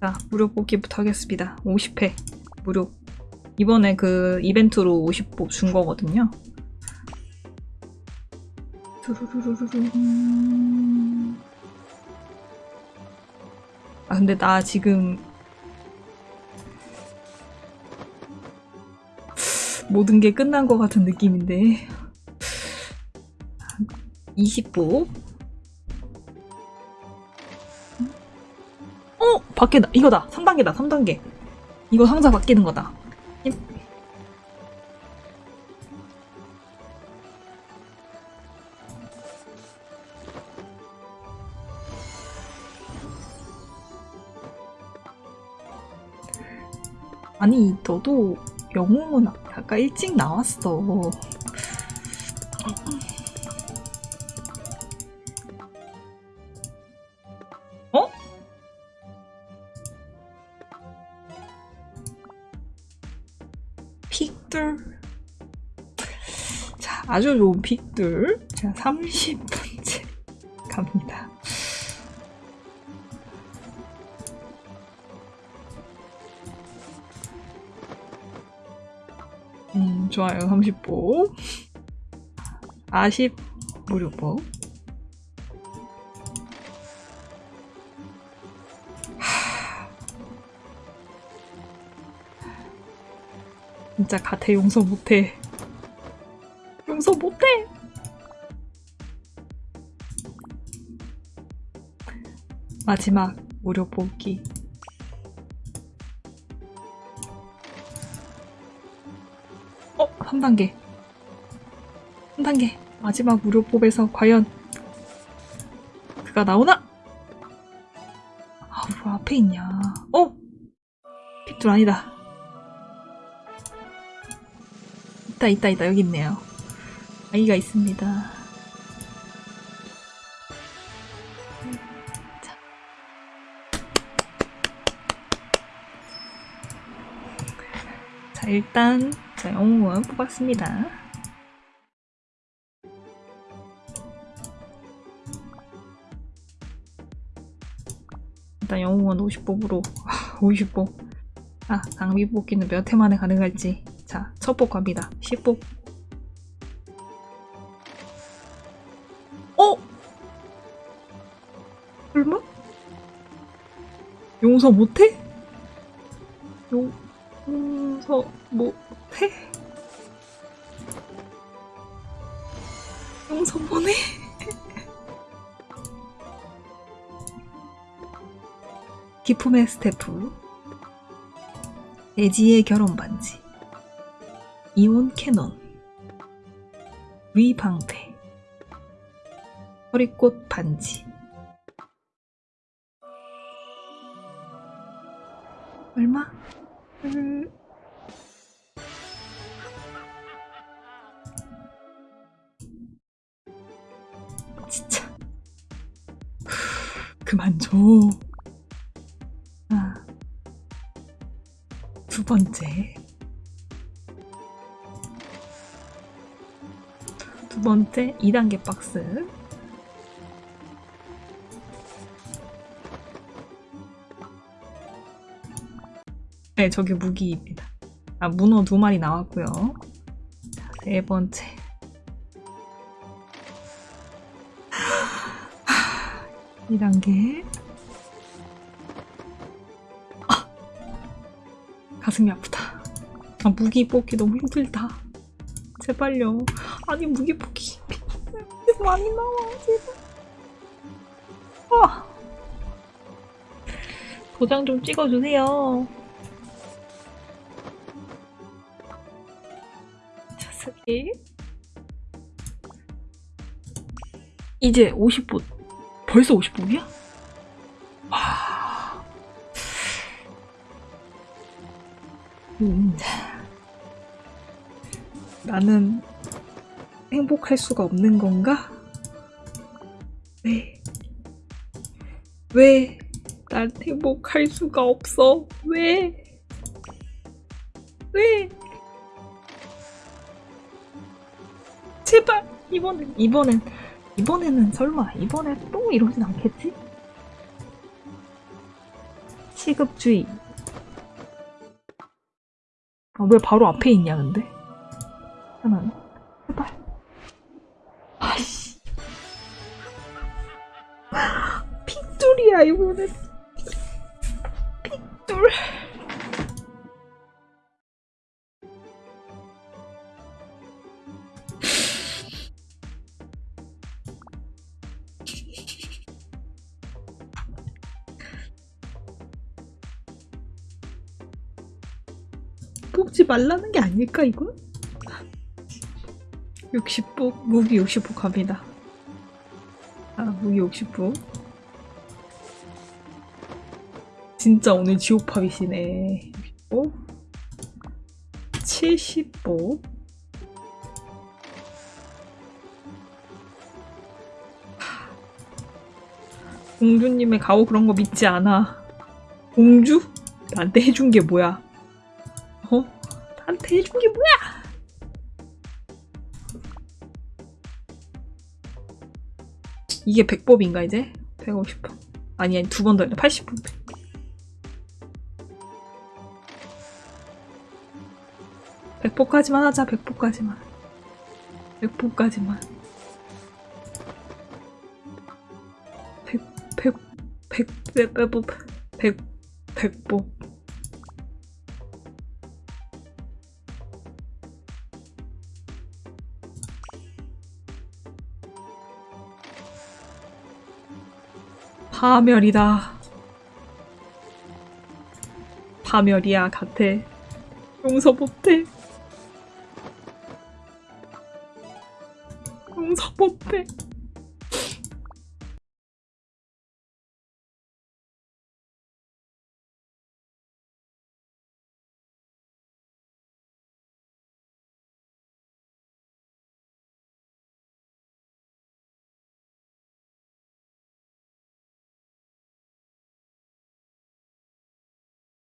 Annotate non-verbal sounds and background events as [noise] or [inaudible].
자, 무료 뽑기부터 하겠습니다. 50회 무료. 이번에 그 이벤트로 50복 준 거거든요. 아, 근데 나 지금 모든 게 끝난 것 같은 느낌인데. 20복. 어! 바뀌다. 이거다. 3단계다. 3단계. 이거 상자 바뀌는 거다. 임- 아니, 너도 영웅은 아까 일찍 나왔어. 어? 픽들. 자, 아주 좋은 픽들. 자, 30번째 갑니다. 음, 좋아요. 30보. 40 무료보. 진짜 가태 용서 못해. 용서 못해. 마지막 무료 뽑기. 어, 3단계. 3단계. 마지막 무료 뽑에서 과연 그가 나오나? 아, 왜 앞에 있냐. 어? 픽둘 아니다. 있다, 있다, 있다. 여기 있네요. 아이가 있습니다. 자. 자, 일단, 자, 영웅은 뽑았습니다. 일단 영웅은 50뽑으로, 50뽑. 아, 낭비 뽑기는 몇 회 만에 가능할지. 자, 첫뽑 갑니다. 10뽑. 어? 설마? 용서 못해? 용서 못해? 용서 못해? [laughs] 기품의 스태프 에지의 결혼 반지 이온 캐논 위방패 허리꽃 반지 얼마? 음... 진짜 그만 줘. 아. 두 번째. 두 번째 2단계 박스. 네, 저게 무기입니다. 아, 문어 두 마리 나왔고요. 자, 세 번째. 2단계. 아! 가슴이 아프다. 아, 무기 뽑기 너무 힘들다. 제발요. 아니, 무기 뽑기. [laughs] 많이 나와, 제발. 아! 도장 좀 찍어주세요. 자, 쓰기. 이제 50분. 벌써 50분이야? 와. 음. 나는 행복할 수가 없는 건가? 왜? 왜? 난 행복할 수가 없어. 왜? 왜? 제발 이번엔 이번엔 이번에는 설마 이번에 또 이러진 않겠지? 시급주의. 아, 왜 바로 앞에 있냐, 근데? 하나는? 핏줄이야, 이거는. 핏줄. 뽑지 말라는 게 아닐까, 이건? 60복, 무기 60복 갑니다. 아, 무기 60복. 진짜 오늘 지옥팝이시네. 60복. 70복. 공주님의 가오 그런 거 믿지 않아. 공주? 나한테 해준 게 뭐야? 어? 나한테 해준 게 뭐야? 이게 100법인가 이제? 150법. 아니 아니 두 번 더 했네. 80법. 100법까지만 하자. 100법까지만. 100법까지만. 100, 100, 100, 100, 100, 100, 100법. 파멸이다. 파멸이야, 같아. 용서 못해. 용서 못해.